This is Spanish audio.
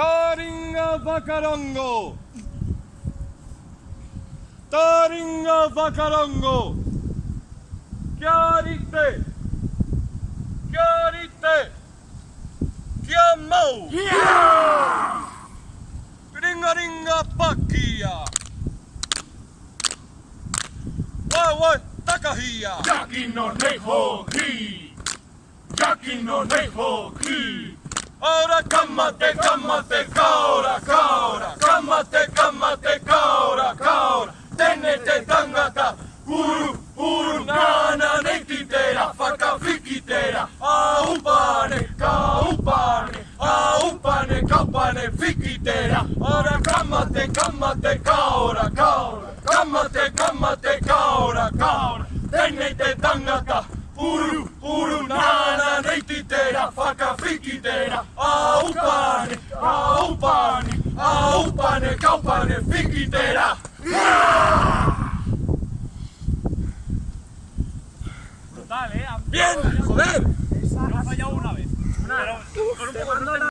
Taringa Bacarongo. Taringa Bacarongo. Chiarite. Chiarite. Chiammo. Ringa ringa pakia. Wai takahia. Jackie no nejo ki. Jackie no ki. Ora kamate kamate kaora kaora. Kamate kamate kaora kaora. Tene te tangata uru uru nana ne ki tera faka fiki tera a upane ka upane a upane ka upane fiki tera ora kamate kamate kaora kaora. Kamate kamate kaora kaora. Tene te tangata uru neititera, faka fikitera, aupane, aupane, aupane, kaupane, fikitera. Brutal, eh. Bien, joder. Ha fallado una vez. Pero con un poco de